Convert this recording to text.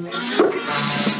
Música